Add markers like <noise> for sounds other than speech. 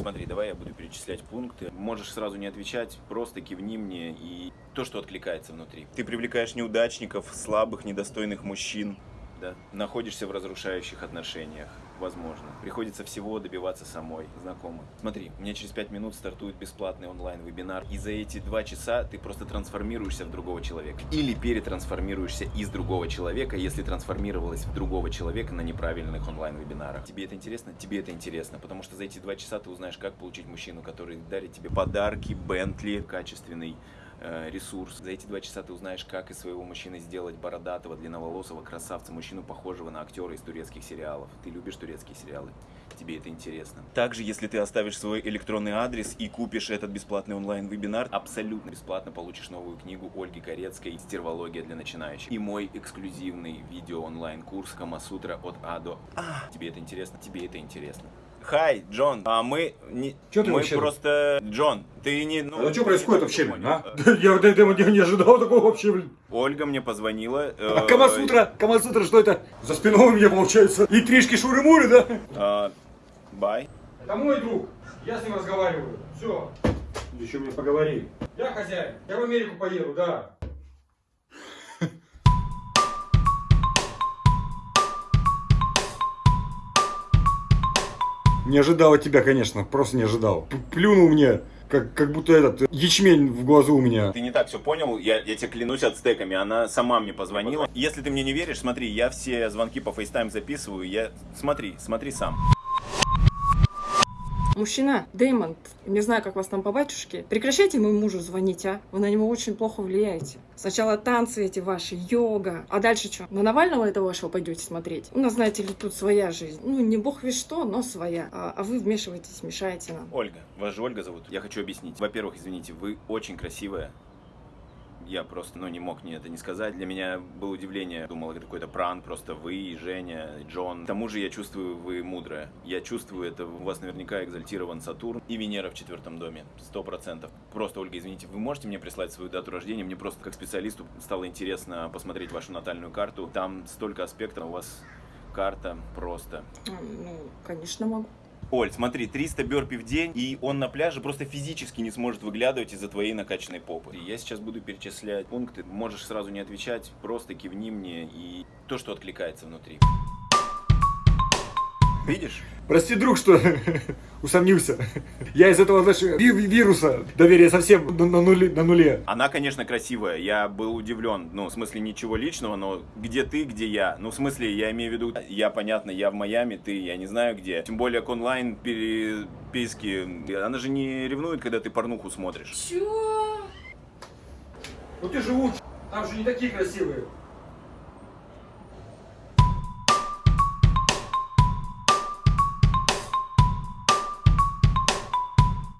Смотри, давай я буду перечислять пункты. Можешь сразу не отвечать, просто кивни мне и то, что откликается внутри. Ты привлекаешь неудачников, слабых, недостойных мужчин. Да. Находишься в разрушающих отношениях. Возможно. Приходится всего добиваться самой, знакомых. Смотри, у меня через 5 минут стартует бесплатный онлайн-вебинар, и за эти 2 часа ты просто трансформируешься в другого человека. Или перетрансформируешься из другого человека, если трансформировалась в другого человека на неправильных онлайн-вебинарах. Тебе это интересно? Тебе это интересно, потому что за эти 2 часа ты узнаешь, как получить мужчину, который дарит тебе подарки, Бентли, качественный ресурс. За эти два часа ты узнаешь, как из своего мужчины сделать бородатого, длинноволосого красавца, мужчину, похожего на актера из турецких сериалов. Ты любишь турецкие сериалы? Тебе это интересно. Также, если ты оставишь свой электронный адрес и купишь этот бесплатный онлайн-вебинар, абсолютно бесплатно получишь новую книгу Ольги Корецкой «Стервология для начинающих» и мой эксклюзивный видео-онлайн-курс Камасутра от А до А. Тебе это интересно? Тебе это интересно. Хай, Джон, а мы не... Чё ты мы вообще- просто... Джон, ты не... Ну, А что происходит вообще, блин, а? Э, <laughs> Я вот этого не, не ожидал такого вообще, блин. Ольга мне позвонила. э, А Камасутра, Камасутра, что это? За спиной у меня получается интрижки шуры-муры, да? э, Бай. Это мой друг, я с ним разговариваю. Все. Еще мне поговори. Я хозяин, я в Америку поеду, да. Не ожидал от тебя, конечно, просто не ожидал. П- Плюнул мне, как, как будто этот ячмень в глазу у меня. Ты не так все понял, я, я тебе клянусь ацтеками, она сама мне позвонила. Если ты мне не веришь, смотри, я все звонки по FaceTime записываю, я... Смотри, смотри сам. Мужчина, Дэймонд, не знаю, как вас там по батюшке, прекращайте моему мужу звонить, а? Вы на него очень плохо влияете. Сначала танцы эти ваши, йога, а дальше что? На Навального этого вашего пойдете смотреть? У нас, знаете ли, тут своя жизнь. Ну, не бог весь что, но своя. А, а вы вмешиваетесь, мешаете нам. Ольга, вас же Ольга зовут. Я хочу объяснить. Во-первых, извините, вы очень красивая. Я просто, ну, не мог мне это не сказать. Для меня было удивление. Думал, это какой-то пранк, просто вы, и Женя, и Джон. К тому же я чувствую, вы мудрая. Я чувствую это, у вас наверняка экзальтирован Сатурн и Венера в четвертом доме. Сто процентов. Просто, Ольга, извините, вы можете мне прислать свою дату рождения? Мне просто как специалисту стало интересно посмотреть вашу натальную карту. Там столько аспектов, у вас карта просто Ну, конечно, могу. Оль, смотри, 300 бёрпи в день, и он на пляже просто физически не сможет выглядывать из-за твоей накачанной попы. Я сейчас буду перечислять пункты, можешь сразу не отвечать, просто кивни мне и то, что откликается внутри. Видишь? Прости, друг, что <laughs> усомнился. Я из этого, знаешь, ви- вируса доверия совсем на, на нуле, на нуле. Она, конечно, красивая, я был удивлен, ну, в смысле, ничего личного, но где ты, где я? Ну, в смысле, я имею в виду, я, понятно, я в Майами, ты, я не знаю где. Тем более к онлайн переписке, она же не ревнует, когда ты порнуху смотришь. Чё? Ну ты же лучше. Там же не такие красивые.